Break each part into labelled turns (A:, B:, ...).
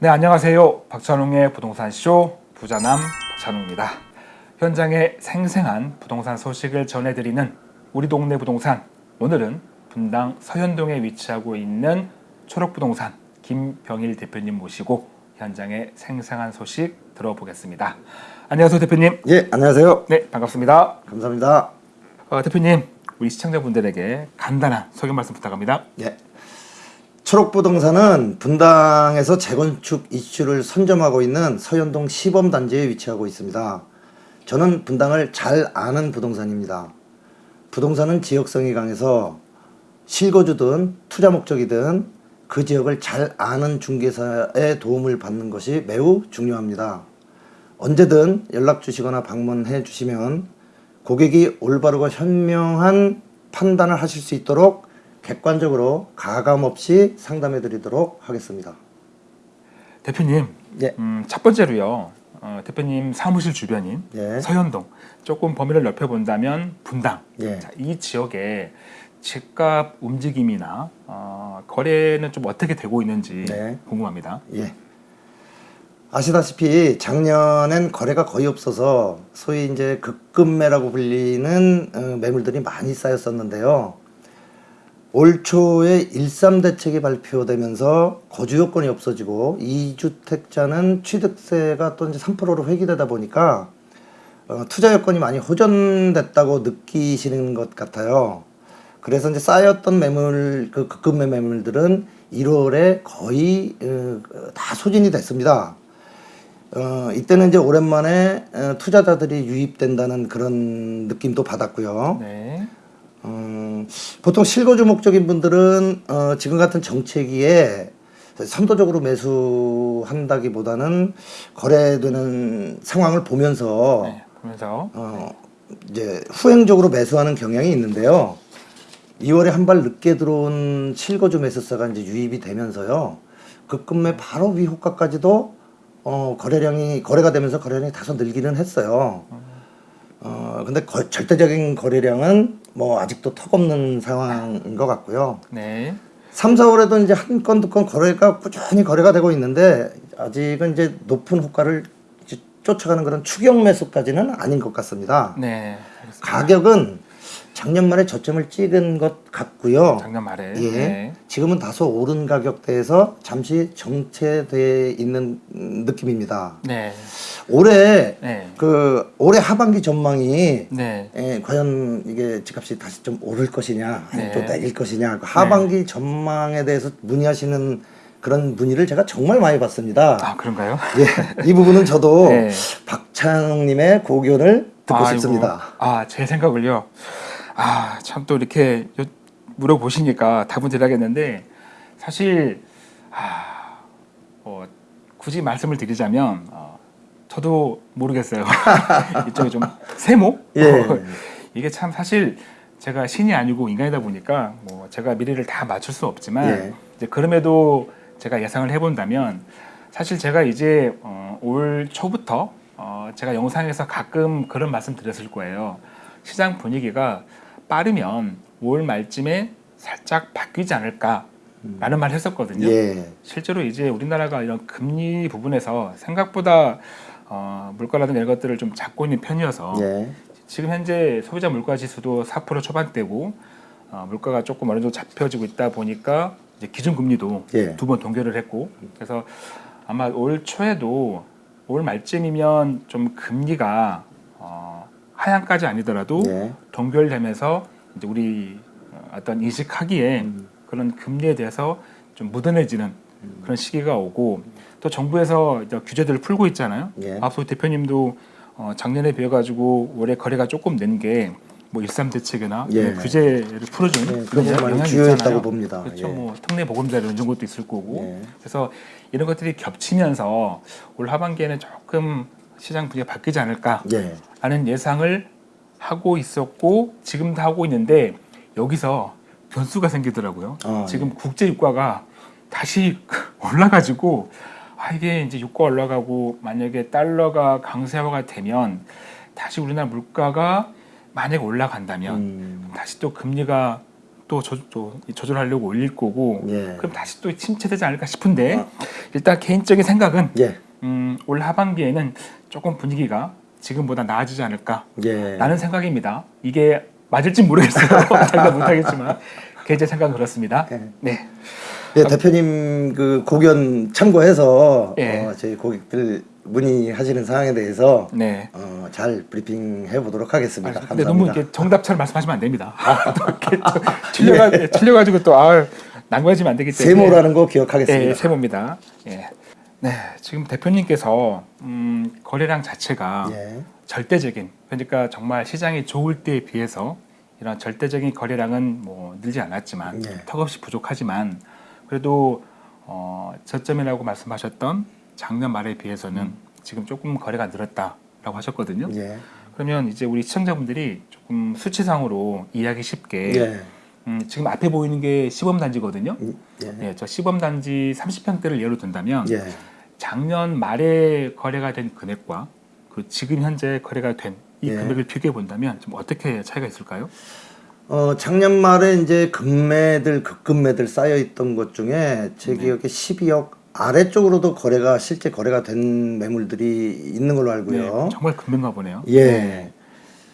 A: 네, 안녕하세요. 박찬웅의 부동산쇼 부자남 박찬웅입니다. 현장의 생생한 부동산 소식을 전해드리는 우리 동네 부동산. 오늘은 분당 서현동에 위치하고 있는 초록부동산 김병일 대표님 모시고 현장의 생생한 소식 들어보겠습니다. 안녕하세요, 대표님.
B: 예, 안녕하세요.
A: 네, 반갑습니다.
B: 감사합니다.
A: 어, 대표님, 우리 시청자분들에게 간단한 소개 말씀 부탁합니다.
B: 예. 초록부동산은 분당에서 재건축 이슈를 선점하고 있는 서현동 시범단지에 위치하고 있습니다. 저는 분당을 잘 아는 부동산입니다. 부동산은 지역성이 강해서 실거주든 투자 목적이든 그 지역을 잘 아는 중개사의 도움을 받는 것이 매우 중요합니다. 언제든 연락 주시거나 방문해 주시면 고객이 올바르고 현명한 판단을 하실 수 있도록 객관적으로 가감 없이 상담해 드리도록 하겠습니다.
A: 대표님,
B: 예.
A: 음, 첫 번째로요. 어, 대표님 사무실 주변인
B: 예.
A: 서현동 조금 범위를 넓혀본다면 분당
B: 예.
A: 자, 이 지역에 집값 움직임이나 어, 거래는 좀 어떻게 되고 있는지
B: 네.
A: 궁금합니다.
B: 예. 아시다시피 작년엔 거래가 거의 없어서 소위 이제 급급매라고 불리는 어, 매물들이 많이 쌓였었는데요. 올 초에 13 대책이 발표되면서 거주 요건이 없어지고 2주택자는 취득세가 또 이제 3%로 회귀되다 보니까 어, 투자 여건이 많이 호전됐다고 느끼시는 것 같아요. 그래서 이제 쌓였던 매물 그 급급매 매물들은 1월에 거의 어, 다 소진이 됐습니다. 어, 이때는 이제 오랜만에 어, 투자자들이 유입된다는 그런 느낌도 받았고요.
A: 네.
B: 음, 보통 실거주 목적인 분들은 어, 지금 같은 정체기에 선도적으로 매수한다기보다는 거래되는 상황을 보면서
A: 네. 그러면서
B: 어, 이제 후행적으로 매수하는 경향이 있는데요. 2월에 한 발 늦게 들어온 실거주 매수세가 이제 유입이 되면서요. 급급매 바로 위 효과까지도 어, 거래량이 거래가 되면서 거래량이 다소 늘기는 했어요. 어, 근데 거- 절대적인 거래량은 뭐 아직도 턱없는 상황인 것 같고요.
A: 네.
B: 3, 4월에도 이제 한 건, 두 건 거래가 꾸준히 거래가 되고 있는데 아직은 이제 높은 호가를 이제 쫓아가는 그런 추격 매수까지는 아닌 것 같습니다.
A: 네. 알겠습니다.
B: 가격은 작년 말에 저점을 찍은 것 같고요.
A: 작년 말에
B: 예.
A: 네.
B: 지금은 다소 오른 가격대에서 잠시 정체돼 있는 음, 느낌입니다.
A: 네.
B: 올해
A: 네.
B: 그 올해 하반기 전망이
A: 네.
B: 예, 과연 이게 집값이 다시 좀 오를 것이냐, 아니면
A: 네.
B: 또 내릴 것이냐, 그 하반기 전망에 대해서 문의하시는 그런 문의를 제가 정말 많이 받습니다.
A: 아 그런가요?
B: 예, 이 부분은 저도
A: 네.
B: 박찬웅님의 고견을 듣고
A: 아이고.
B: 싶습니다.
A: 아, 제 생각을요. 아, 참 또 이렇게 요- 물어보시니까 답은 드려야겠는데 사실 아, 어, 굳이 말씀을 드리자면 어, 저도 모르겠어요. 이쪽에 좀 세모?
B: 예.
A: 어, 이게 참 사실 제가 신이 아니고 인간이다 보니까 뭐 제가 미래를 다 맞출 수 없지만
B: 예.
A: 이제 그럼에도 제가 예상을 해본다면 사실 제가 이제 어, 올 초부터 어, 제가 영상에서 가끔 그런 말씀 드렸을 거예요. 시장 분위기가 빠르면 5월 말쯤에 살짝 바뀌지 않을까 라는 말을 했었거든요.
B: 예,
A: 실제로 이제 우리나라가 이런 금리 부분에서 생각보다 어, 물가라든가 이런 것들을 좀 잡고 있는 편이어서
B: 예,
A: 지금 현재 소비자 물가 지수도 4% 초반대고 어, 물가가 조금 어느 정도 잡혀지고 있다 보니까 이제 기준 금리도
B: 예.
A: 두번 동결을 했고 그래서 아마 올 초에도 올 말쯤이면 좀 금리가 어, 하향까지 아니더라도
B: 예.
A: 동결되면서 이제 우리 어, 어떤 인식하기에
B: 음.
A: 그런 금리에 대해서 좀 무던해지는 그런 시기가 오고 또 정부에서 규제들을 풀고 있잖아요.
B: 예.
A: 앞서 대표님도 어, 작년에 비해 가지고 올해 거래가 조금 는게뭐 일삼 대책이나
B: 예.
A: 뭐 규제를 풀어주는
B: 예, 그런
A: 영향이 있잖아요.
B: 봅니다.
A: 그렇죠.
B: 예.
A: 뭐 특례 보금자리 이런 것도 있을 거고.
B: 예.
A: 그래서 이런 것들이 겹치면서 올 하반기에는 조금 시장 분위기가 바뀌지 않을까
B: 예,
A: 라는 예상을 하고 있었고 지금도 하고 있는데 여기서 변수가 생기더라고요.
B: 아,
A: 지금 국제 유가가 다시 올라가지고 아 이게 이제 유가 올라가고 만약에 달러가 강세화가 되면 다시 우리나라 물가가 만약에 올라간다면
B: 음,
A: 다시 또 금리가 또, 조, 또 조절하려고 올릴 거고
B: 예.
A: 그럼 다시 또 침체되지 않을까 싶은데
B: 아.
A: 일단 개인적인 생각은
B: 예.
A: 음, 올 하반기에는 조금 분위기가 지금보다 나아지지 않을까
B: 예.
A: 라는 생각입니다. 이게 맞을지 모르겠어요. 장담 못하겠지만 개제 생각은 그렇습니다.
B: 예.
A: 네.
B: 예, 대표님 그 고견 참고해서
A: 예.
B: 어, 저희 고객들 문의하시는 사항에 대해서
A: 네.
B: 어, 잘 브리핑해 보도록 하겠습니다.
A: 아, 근데
B: 감사합니다.
A: 너무 이렇게 정답처럼 말씀하시면 안 됩니다. 또 이렇게 또 틀려가, 틀려가지고 또 아, 난관해지면 안 되기 때문에.
B: 세모라는 거 기억하겠습니다.
A: 예, 세모입니다. 예. 네, 지금 대표님께서 음, 거래량 자체가
B: 예.
A: 절대적인 그러니까 정말 시장이 좋을 때에 비해서 이런 절대적인 거래량은 뭐 늘지 않았지만
B: 예.
A: 턱없이 부족하지만 그래도 어, 저점이라고 말씀하셨던 작년 말에 비해서는 지금 조금 거래가 늘었다라고 하셨거든요.
B: 예.
A: 그러면 이제 우리 시청자분들이 조금 수치상으로 이해하기 쉽게
B: 예.
A: 음, 지금 앞에 보이는 게 시범 단지거든요.
B: 예.
A: 예, 저 시범 단지 30평대를 예로 든다면
B: 예.
A: 작년 말에 거래가 된 금액과 그 지금 현재 거래가 된이
B: 예.
A: 금액을 비교해 본다면 좀 어떻게 차이가 있을까요?
B: 어, 작년 말에 이제 금매들, 급금매들 쌓여 있던 것 중에 제
A: 네.
B: 기억에 12억 아래쪽으로도 거래가 실제 거래가 된 매물들이 있는 걸로 알고요.
A: 네, 정말 금액가 보네요.
B: 예.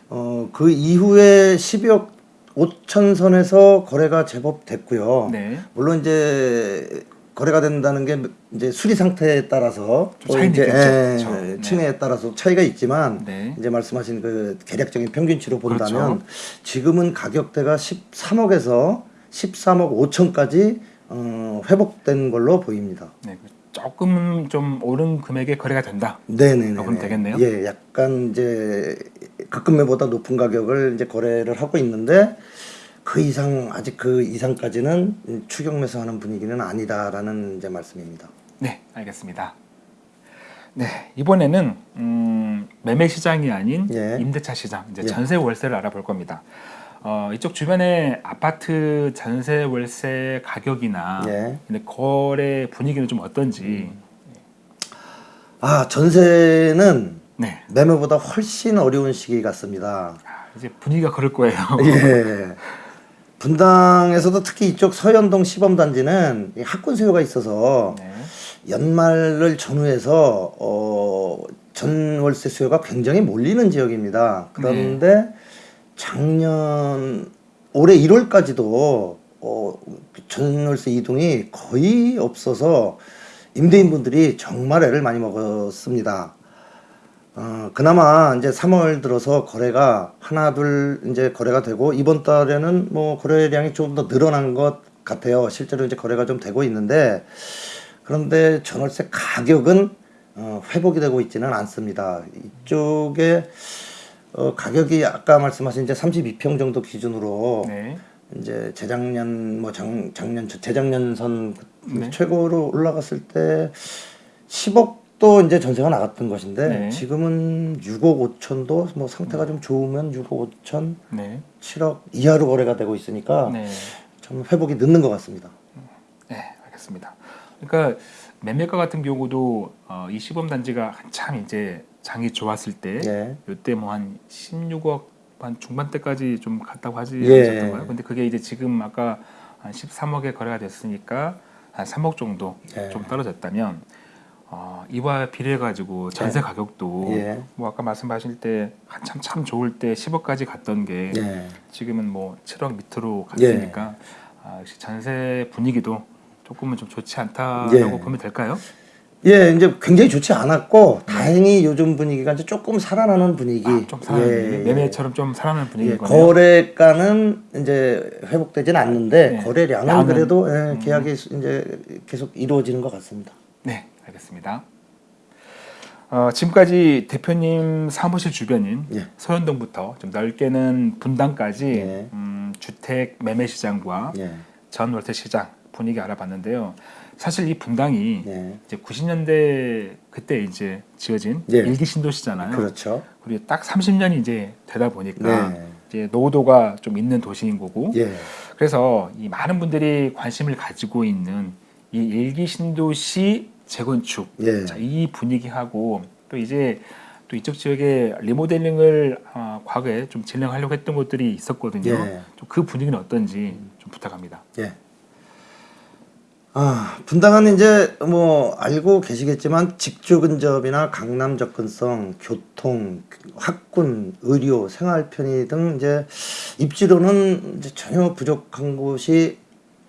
B: 어, 그 이후에 12억 5천 선에서 거래가 제법 됐고요.
A: 네.
B: 물론 이제 거래가 된다는 게 이제 수리 상태에 따라서 좀또
A: 차이는
B: 이제,
A: 있겠죠.
B: 예,
A: 그렇죠. 네.
B: 층에 따라서 차이가 있지만
A: 네.
B: 이제 말씀하신 그 계략적인 평균치로 본다면
A: 그렇죠.
B: 지금은 가격대가 13억에서 13억 5천까지 어, 회복된 걸로 보입니다.
A: 네, 조금 좀 오른 금액에 거래가 된다.
B: 네네네.
A: 아, 그럼 되겠네요?
B: 예, 약간 이제 급금매보다 높은 가격을 이제 거래를 하고 있는데 그 이상 아직 그 이상까지는 추격 매수하는 분위기는 아니다라는 이제 말씀입니다.
A: 네, 알겠습니다. 네, 이번에는 음, 매매 시장이 아닌
B: 예.
A: 임대차 시장, 이제
B: 예.
A: 전세 월세를 알아볼 겁니다. 어, 이쪽 주변에 아파트 전세 월세 가격이나
B: 예.
A: 거래 분위기는 좀 어떤지.
B: 아 전세는
A: 네,
B: 매매보다 훨씬 어려운 시기 같습니다.
A: 아, 이제 분위기가 그럴 거예요.
B: 예. 분당에서도 특히 이쪽 서현동 시범단지는 이 학군 수요가 있어서
A: 네,
B: 연말을 전후해서 어, 전월세 수요가 굉장히 몰리는 지역입니다. 그런데 작년 올해 1월까지도 어, 전월세 이동이 거의 없어서 임대인분들이 정말 애를 많이 먹었습니다. 어, 그나마 이제 3월 들어서 거래가 하나 둘 이제 거래가 되고 이번 달에는 뭐 거래량이 좀 더 늘어난 것 같아요. 실제로 이제 거래가 좀 되고 있는데 그런데 전월세 가격은 어, 회복이 되고 있지는 않습니다. 이쪽에 어, 가격이 아까 말씀하신 이제 32평 정도 기준으로
A: 네,
B: 이제 재작년 뭐 작, 작년 재작년 선
A: 네.
B: 최고로 올라갔을 때 10억 도 이제 전세가 나갔던 것인데
A: 네.
B: 지금은 6억 5천도 뭐 상태가 좀 좋으면 6억 5천,
A: 네,
B: 7억 이하로 거래가 되고 있으니까
A: 네,
B: 좀 회복이 늦는 것 같습니다.
A: 네, 알겠습니다. 그러니까 매매가 같은 경우도 어, 이 시범 단지가 한참 이제 장이 좋았을 때
B: 예.
A: 이때 뭐 한 16억 한 중반대까지 좀 갔다고 하지
B: 예.
A: 않았던가요? 근데 그게 이제 지금 아까 한 13억에 거래가 됐으니까 한 3억 정도
B: 예.
A: 좀 떨어졌다면 어, 이와 비례해 가지고 전세 가격도
B: 예.
A: 뭐 아까 말씀하실 때 한참 참 좋을 때 10억까지 갔던 게
B: 예.
A: 지금은 뭐 7억 밑으로 갔으니까 아, 역시 전세 분위기도 조금은 좀 좋지 않다라고
B: 예.
A: 보면 될까요?
B: 예, 이제 굉장히 좋지 않았고 다행히 요즘 분위기가 이제 조금 살아나는 분위기.
A: 아, 좀 살아나는
B: 예,
A: 분위기?
B: 예.
A: 매매처럼 좀 살아나는
B: 예,
A: 분위기거든요.
B: 거래가는 이제 회복되진 않는데
A: 네.
B: 거래량은
A: 음.
B: 그래도 예, 계약이 이제 계속 이루어지는 것 같습니다.
A: 네, 알겠습니다. 어, 지금까지 대표님 사무실 주변인
B: 예.
A: 서현동부터 좀 넓게는 분당까지
B: 예.
A: 음, 주택 매매 시장과
B: 예,
A: 전월세 시장 분위기 알아봤는데요. 사실 이 분당이
B: 예,
A: 이제 90년대 그때 이제 지어진
B: 예.
A: 일기 신도시잖아요.
B: 그렇죠.
A: 그리고 딱 30년이 이제 되다 보니까
B: 네,
A: 이제 노후도가 좀 있는 도시인 거고
B: 예,
A: 그래서 이 많은 분들이 관심을 가지고 있는 이 일기 신도시 재건축
B: 예,
A: 자, 이 분위기하고 또 이제 또또 이쪽 지역에 리모델링을 아, 과거에 좀 진행하려고 했던 곳들이 있었거든요.
B: 예.
A: 좀그 분위기는 어떤지 좀 부탁합니다.
B: 예. 아, 분당은 이제 뭐 알고 계시겠지만 직주 근접이나 강남 접근성, 교통, 학군, 의료, 생활 편의 등 이제 입지로는 이제 전혀 부족한 곳이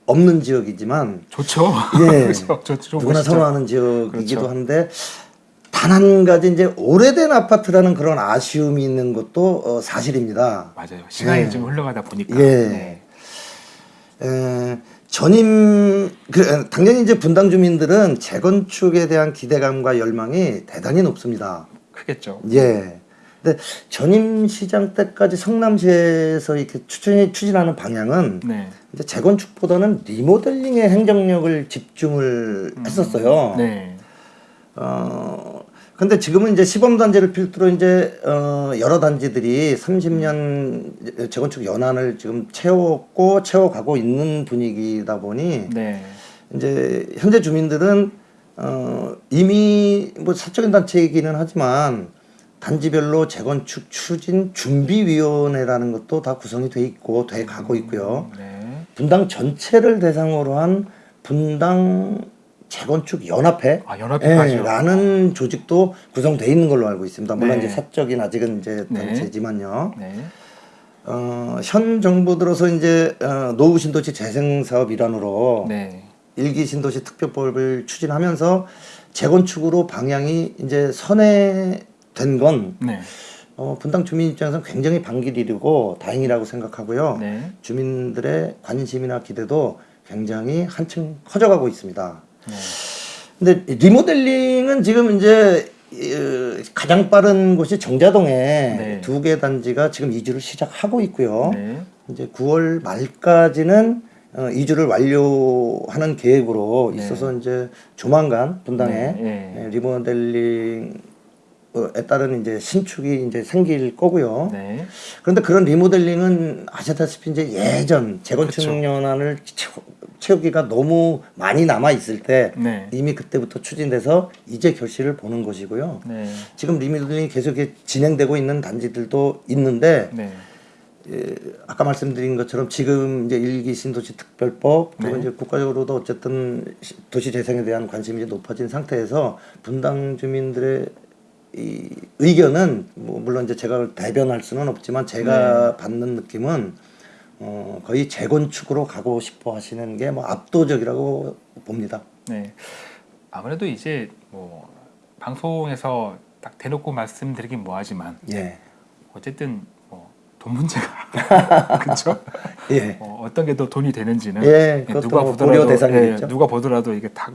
B: 없는 지역이지만
A: 좋죠.
B: 예.
A: 그렇죠. 좋- 좋은
B: 누구나. 선호하는 지역이기도
A: 그렇죠.
B: 한데 단 한 가지 이제 오래된 아파트라는 그런 아쉬움이 있는 것도 어, 사실입니다.
A: 맞아요. 시간이
B: 예.
A: 좀 흘러가다 보니까.
B: 예.
A: 네.
B: 에, 전임 그 당연히 이제 분당 주민들은 재건축에 대한 기대감과 열망이 대단히 높습니다.
A: 크겠죠.
B: 예. 근데 전임 시장 때까지 성남시에서 이렇게 추진이 추진하는 방향은
A: 네.
B: 이제 재건축보다는 리모델링에 행정력을 집중을 했었어요.
A: 네.
B: 어, 근데 지금은 이제 시범 단지를 필두로 이제 어, 여러 단지들이 30년 재건축 연한을 지금 채웠고 채워가고 있는 분위기다 보니
A: 네.
B: 이제 현재 주민들은 어, 이미 뭐 사적인 단체이기는 하지만 단지별로 재건축 추진 준비위원회라는 것도 다 구성이 돼 있고 돼 가고 있고요.
A: 네.
B: 분당 전체를 대상으로 한 분당 재건축 연합회
A: 아?
B: 예, 라는 조직도 구성돼 있는 걸로 알고 있습니다. 물론
A: 네.
B: 이제 사적인 아직은 이제
A: 네.
B: 단체지만요.
A: 네.
B: 어, 현 정부 들어서 이제 어, 노후 신도시 재생 사업 일환으로
A: 네.
B: 일기 신도시 특별법을 추진하면서 재건축으로 방향이 이제 선회 된건
A: 네.
B: 어, 분당 주민 입장에서는 굉장히 반길이고 다행이라고 생각하고요.
A: 네.
B: 주민들의 관심이나 기대도 굉장히 한층 커져가고 있습니다.
A: 네.
B: 근데 리모델링은 지금 이제 어, 가장 빠른 곳이 정자동에
A: 네.
B: 두개 단지가 지금 이주를 시작하고 있고요.
A: 네.
B: 이제 9월 말까지는 어, 이주를 완료하는 계획으로
A: 네.
B: 있어서 이제 조만간 분당에
A: 네, 네.
B: 예, 리모델링 에 따른 이제 신축이 이제 생길 거고요.
A: 네.
B: 그런데 그런 리모델링은 아시다시피 이제 예전 재건축
A: 그쵸.
B: 연한을 채우, 채우 기가 너무 많이 남아 있을 때
A: 네.
B: 이미 그때부터 추진돼서 이제 결실을 보는 것이고요.
A: 네.
B: 지금 리모델링이 계속 진행되고 있는 단지들도 있는데
A: 네.
B: 예, 아까 말씀드린 것처럼 지금 이제 일기 신도시 특별법 그리고
A: 네.
B: 이제 국가적으로도 어쨌든 시- 도시 재생에 대한 관심이 이제 높아진 상태에서 분당 주민들의 이 의견은 뭐 물론 이제 제가 대변할 수는 없지만 제가
A: 네.
B: 받는 느낌은 어 거의 재건축으로 가고 싶어 하시는 게 뭐 압도적이라고 봅니다.
A: 네. 아무래도 이제 뭐 방송에서 딱 대놓고 말씀드리긴 뭐하지만
B: 예.
A: 어쨌든 뭐 돈 문제가 그렇죠.
B: 예.
A: 어, 어떤 게 더 돈이 되는지는
B: 예,
A: 예, 누가
B: 뭐
A: 보더라도. 예, 누가 보더라도 이게 다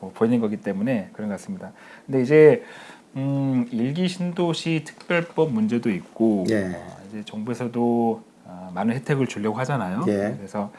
A: 뭐, 보이는 거기 때문에 그런 것 같습니다. 근데 이제 음, 일기 신도시 특별법 문제도 있고
B: 예.
A: 어, 이제 정부에서도 어, 많은 혜택을 주려고 하잖아요.
B: 예.
A: 그래서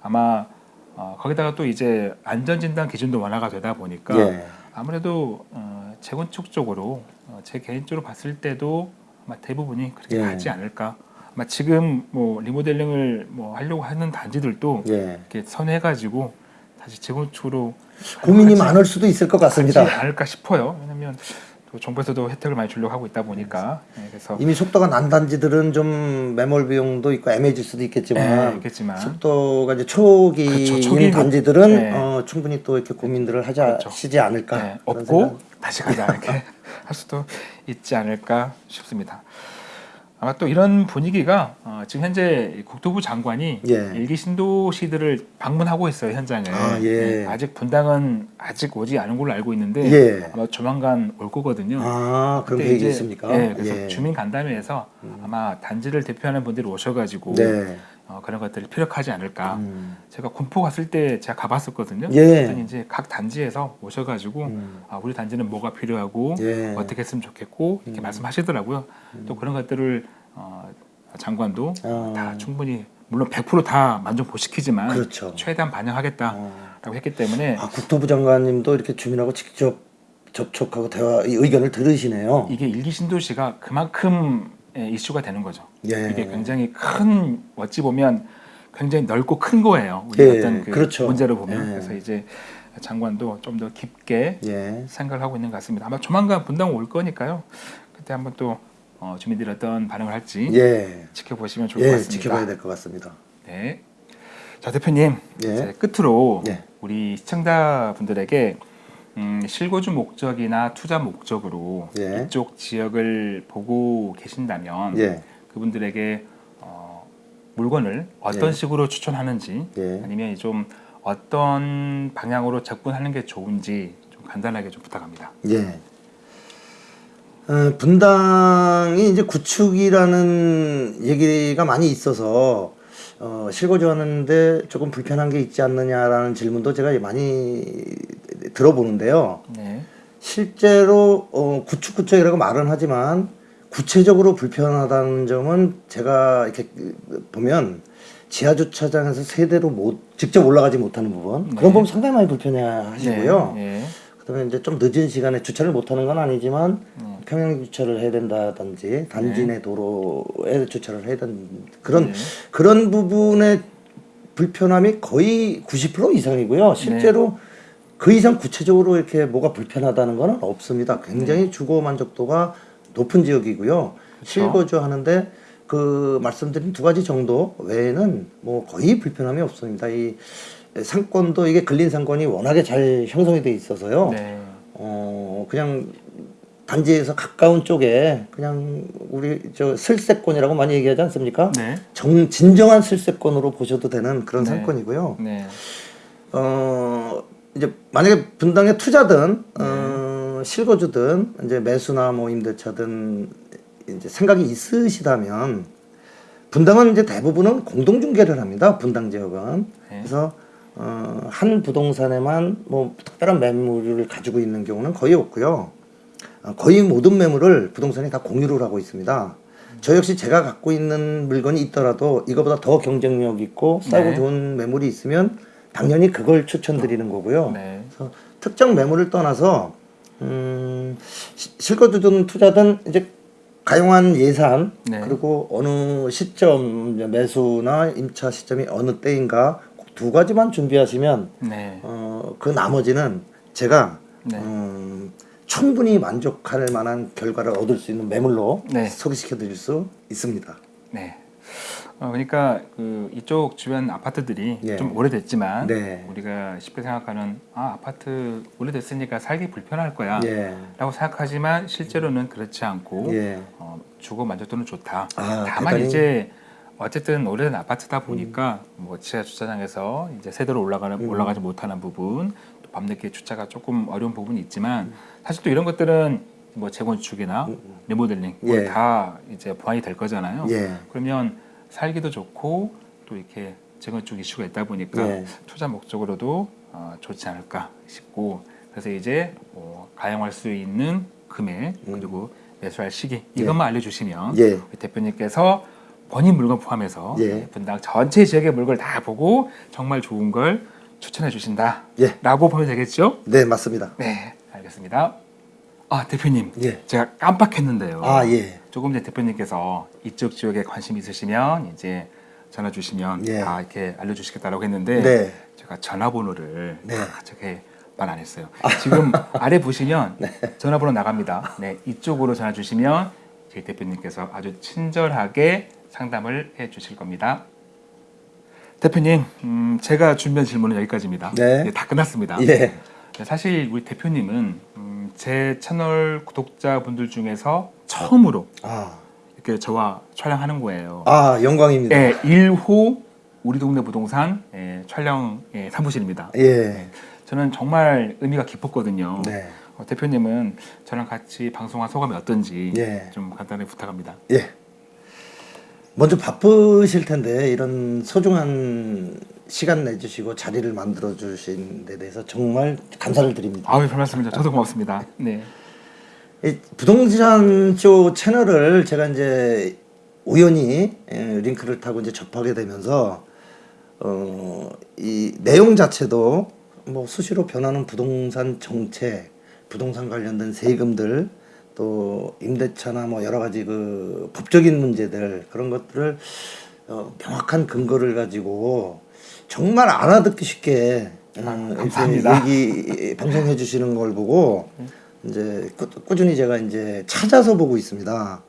A: 아마 어, 거기다가 또 이제 안전진단 기준도 완화가 되다 보니까
B: 예.
A: 아무래도 어, 재건축 쪽으로 어, 제 개인적으로 봤을 때도 아마 대부분이 그렇게
B: 예.
A: 가지 않을까. 아마 지금 뭐 리모델링을 뭐 하려고 하는 단지들도
B: 예.
A: 이렇게 선회가지고 다시 재건축으로
B: 고민이 많을 수도 있을 것 같습니다.
A: 않을까 싶어요. 왜냐하면 또 정부에서도 혜택을 많이 주려고 하고 있다 보니까 네, 그래서
B: 이미 속도가 난 단지들은 좀 매몰 비용도 있고 애매해질 수도 있겠지만
A: 네, 있겠지만
B: 속도가 이제 초기인
A: 그렇죠,
B: 단지들은
A: 네.
B: 어, 충분히 또 이렇게 고민들을 하자
A: 그렇죠.
B: 시지 않을까
A: 네, 없고
B: 생각.
A: 다시 가자 이렇게 할 수도 있지 않을까 싶습니다. 아마 또 이런 분위기가 어, 지금 현재 국토부 장관이
B: 예.
A: 일기 신도시들을 방문하고 있어요 현장에.
B: 아, 예.
A: 아직 분당은 아직 오지 않은 걸로 알고 있는데
B: 예.
A: 아마 조만간 올 거거든요.
B: 아 그런 계획이 있습니까?
A: 예, 그래서
B: 예. 음.
A: 주민 간담회에서 아마 단지를 대표하는 분들이 오셔가지고
B: 네.
A: 어, 그런 것들을 피력하지 않을까.
B: 음.
A: 제가 군포 갔을 때 제가 가봤었거든요.
B: 예.
A: 그랬더니 이제 각 단지에서 오셔가지고
B: 음.
A: 아, 우리 단지는 뭐가 필요하고
B: 예.
A: 어떻게 했으면 좋겠고 이렇게
B: 음.
A: 말씀하시더라고요. 또 그런 것들을 어, 장관도
B: 아.
A: 다 충분히 물론 100%다 만족 못 시키지만
B: 그렇죠.
A: 최대한 반영하겠다라고
B: 어.
A: 했기 때문에
B: 아 국토부 장관님도 이렇게 주민하고 직접 접촉하고 대화 이 의견을 들으시네요.
A: 이게 일기 신도시가 그만큼 예, 이슈가 되는 거죠.
B: 예.
A: 이게 굉장히 큰 어찌 보면 굉장히 넓고 큰 거예요. 우리
B: 예,
A: 어떤 그
B: 그렇죠.
A: 문제로 보면
B: 예.
A: 그래서 이제 장관도 좀 더 깊게
B: 예.
A: 생각을 하고 있는 것 같습니다. 아마 조만간 분당 올 거니까요. 때 한번 또 어, 주민들이 어떤 반응을 할지
B: 예,
A: 지켜보시면 좋을 것
B: 예,
A: 같습니다.
B: 지켜봐야 될 것 같습니다.
A: 네. 자 대표님
B: 예.
A: 끝으로
B: 예.
A: 우리 시청자 분들에게 음, 실거주 목적이나 투자 목적으로
B: 예.
A: 이쪽 지역을 보고 계신다면
B: 예,
A: 그분들에게 어, 물건을 어떤
B: 예.
A: 식으로 추천하는지
B: 예.
A: 아니면 좀 어떤 방향으로 접근하는 게 좋은지 좀 간단하게 좀 부탁합니다.
B: 예. 어, 분당이 이제 구축이라는 얘기가 많이 있어서 어, 실거주하는데 조금 불편한 게 있지 않느냐라는 질문도 제가 많이 들어보는데요.
A: 네.
B: 실제로 어, 구축 구축이라고 말은 하지만 구체적으로 불편하다는 점은 제가 이렇게 보면 지하 주차장에서 세대로 못 직접 올라가지 못하는 부분
A: 네.
B: 그런 부분 상당히 많이 불편해 하시고요.
A: 네.
B: 그다음에 이제 좀 늦은 시간에 주차를 못하는 건 아니지만
A: 네.
B: 평행 주차를 해야 된다든지 단지 내 도로에 주차를 해야 되는 그런
A: 네.
B: 그런 부분의 불편함이 거의 90% 이상이고요. 실제로 그 이상 구체적으로 이렇게 뭐가 불편하다는 건 없습니다. 굉장히
A: 네.
B: 주거 만족도가 높은 지역이고요. 실거주 하는데 그 말씀드린 두 가지 정도 외에는 뭐 거의 불편함이 없습니다. 이 상권도 이게 근린 상권이 워낙에 잘 형성이 돼 있어서요.
A: 네.
B: 어 그냥 단지에서 가까운 쪽에 그냥 우리 저 슬세권이라고 많이 얘기하지 않습니까?
A: 네.
B: 정 진정한 슬세권으로 보셔도 되는 그런
A: 네.
B: 상권이고요.
A: 네.
B: 어 이제 만약에 분당에 투자든 어, 실거주든 이제 매수나 뭐 임대차든 이제 생각이 있으시다면 분당은 이제 대부분은 공동 중개를 합니다. 분당 지역은
A: 네.
B: 그래서 어, 한 부동산에만 뭐 특별한 매물을 가지고 있는 경우는 거의 없고요. 어, 거의 모든 매물을 부동산이 다 공유를 하고 있습니다. 저 역시 제가 갖고 있는 물건이 있더라도 이거보다 더 경쟁력 있고 싸고
A: 네.
B: 좋은 매물이 있으면 당연히 그걸 추천드리는 거고요.
A: 네.
B: 그래서 특정 매물을 떠나서 음, 시- 실거 주든 투자든 이제 가용한 예산
A: 네.
B: 그리고 어느 시점 매수나 임차 시점이 어느 때인가 꼭두 가지만 준비하시면
A: 네.
B: 어, 그 나머지는 제가
A: 네.
B: 음, 충분히 만족할 만한 결과를 얻을 수 있는 매물로
A: 네.
B: 소개시켜 드릴 수 있습니다.
A: 네. 어, 그러니까 그 이쪽 주변 아파트들이
B: 예.
A: 좀 오래됐지만
B: 네.
A: 우리가 쉽게 생각하는 아 아파트 오래됐으니까 살기 불편할 거야
B: 예.
A: 라고 생각하지만 실제로는 그렇지 않고
B: 예.
A: 어, 주거 만족도는 좋다
B: 아,
A: 다만
B: 대단히-
A: 이제 어쨌든 오래된 아파트다 보니까 뭐 지하 주차장에서 이제 세대로 올라가는
B: 음.
A: 올라가지 못하는 부분 또 밤늦게 주차가 조금 어려운 부분이 있지만 사실 또 이런 것들은 뭐 재건축이나 리모델링 뭐
B: 예.
A: 다 이제 보완이 될 거잖아요.
B: 예.
A: 그러면 살기도 좋고 또 이렇게 재건축 이슈가 있다 보니까
B: 예.
A: 투자 목적으로도 어, 좋지 않을까 싶고 그래서 이제 뭐 가용할 수 있는 금액 그리고 매수할 시기 이것만 알려주시면
B: 음. 예.
A: 대표님께서 본인 물건 포함해서
B: 예.
A: 분당 전체 지역의 물건을 다 보고 정말 좋은 걸 추천해 주신다
B: 예.
A: 라고 보면 되겠죠?
B: 네, 맞습니다.
A: 네 알겠습니다 아 대표님
B: 예.
A: 제가 깜빡했는데요
B: 아, 예.
A: 조금 전에 대표님께서 이쪽 지역에 관심 있으시면 이제 전화 주시면
B: 예.
A: 다 이렇게 알려 주시겠다라고 했는데
B: 네.
A: 제가 전화번호를
B: 네.
A: 다 저게 말안 했어요. 지금 아래 보시면
B: 네.
A: 전화번호 나갑니다. 네, 이쪽으로 전화 주시면 저희 대표님께서 아주 친절하게 상담을 해 주실 겁니다. 대표님, 음, 제가 준비한 질문은 여기까지입니다.
B: 네.
A: 다 끝났습니다.
B: 예.
A: 네, 사실 우리 대표님은 음, 제 채널 구독자분들 중에서 처음으로
B: 아.
A: 이렇게 저와 촬영하는 거예요.
B: 아, 영광입니다.
A: 네, 1호 우리 동네 부동산 예, 촬영 예, 사무실입니다.
B: 예.
A: 저는 정말 의미가 깊었거든요.
B: 네.
A: 어, 대표님은 저랑 같이 방송한 소감이 어떤지
B: 예.
A: 좀 간단히 부탁합니다.
B: 예. 먼저 바쁘실 텐데 이런 소중한 시간 내주시고 자리를 만들어 주신 데 대해서 정말 감사를 드립니다.
A: 아유, 별 말씀이죠. 저도 고맙습니다. 네.
B: 이 부동산 쇼 채널을 제가 이제 우연히 예, 링크를 타고 이제 접하게 되면서 어, 이 내용 자체도 뭐 수시로 변하는 부동산 정책, 부동산 관련된 세금들 또 임대차나 뭐 여러 가지 그 법적인 문제들 그런 것들을 어, 명확한 근거를 가지고 정말 알아듣기 쉽게 어, 이렇게
A: 감사합니다.
B: 얘기 방송해 주시는 걸 보고 이제 꾸, 꾸준히 제가 이제 찾아서 보고 있습니다.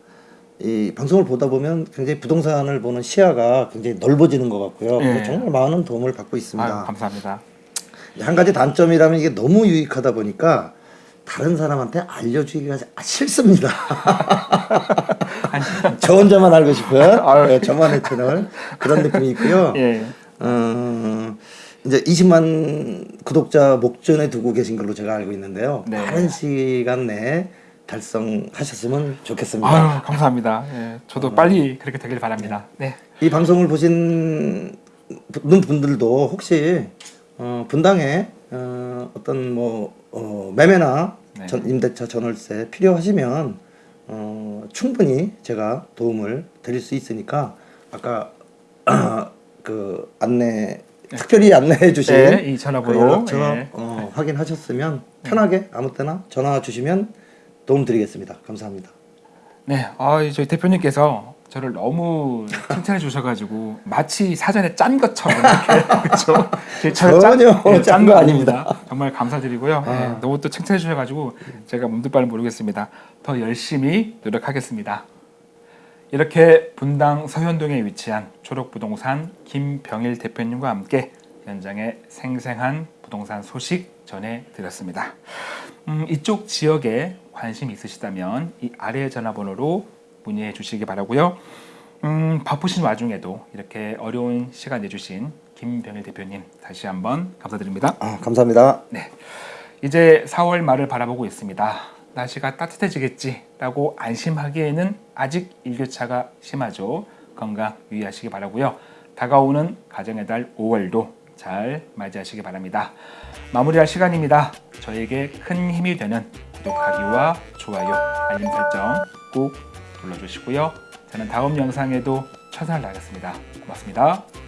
B: 이 방송을 보다 보면 굉장히 부동산을 보는 시야가 굉장히 넓어지는 것 같고요.
A: 예.
B: 정말 많은 도움을 받고 있습니다.
A: 아유, 감사합니다.
B: 한 가지 단점이라면 이게 너무 유익하다 보니까 다른 사람한테 알려주기가 싫습니다. 저 혼자만 알고.
A: 아유.
B: 네, 저만의 채널 그런 느낌이 있고요.
A: 예.
B: 어, 이제 20만 구독자 목전에 두고 계신 걸로 제가 알고 있는데요.
A: 네.
B: 빠른 시간 내에 달성하셨으면 좋겠습니다.
A: 아유, 감사합니다. 예, 저도 빨리 그렇게 되길 바랍니다. 네.
B: 이 방송을 보시는 분들도 혹시 어, 분당에 어, 어떤 뭐 어, 매매나
A: 네.
B: 전, 임대차 전월세 필요하시면 어, 충분히 제가 도움을 드릴 수 있으니까 아까 그 안내 특별히 안내해 주신
A: 네,
B: 이그
A: 전화번호
B: 연락처
A: 예.
B: 어, 확인하셨으면 편하게 아무 때나 전화 주시면 도움 드리겠습니다. 감사합니다.
A: 네, 아, 저희 대표님께서 저를 너무 칭찬해 주셔가지고 마치 사전에 짠 것처럼 그렇죠?
B: 전혀 짠거 아닙니다.
A: 정말 감사드리고요. 네,
B: 아.
A: 너무 또 칭찬해 주셔가지고 제가 몸둘 바를 모르겠습니다. 더 열심히 노력하겠습니다. 이렇게 분당 서현동에 위치한 초록부동산 김병일 대표님과 함께 현장의 생생한 부동산 소식 전해드렸습니다. 음, 이쪽 지역에 관심 있으시다면 이 아래 전화번호로 문의해 주시기 바라고요. 음, 바쁘신 와중에도 이렇게 어려운 시간 내주신 김병일 대표님 다시 한번 감사드립니다.
B: 아, 감사합니다.
A: 네, 이제 4월 말을 바라보고 있습니다. 날씨가 따뜻해지겠지라고 안심하기에는 아직 일교차가 심하죠. 건강 유의하시기 바라고요. 다가오는 가정의 달 5월도 잘 맞이하시기 바랍니다. 마무리할 시간입니다. 저에게 큰 힘이 되는 구독하기와 좋아요, 알림 설정 꼭 눌러주시고요. 저는 다음 영상에도 다하겠습니다. 고맙습니다.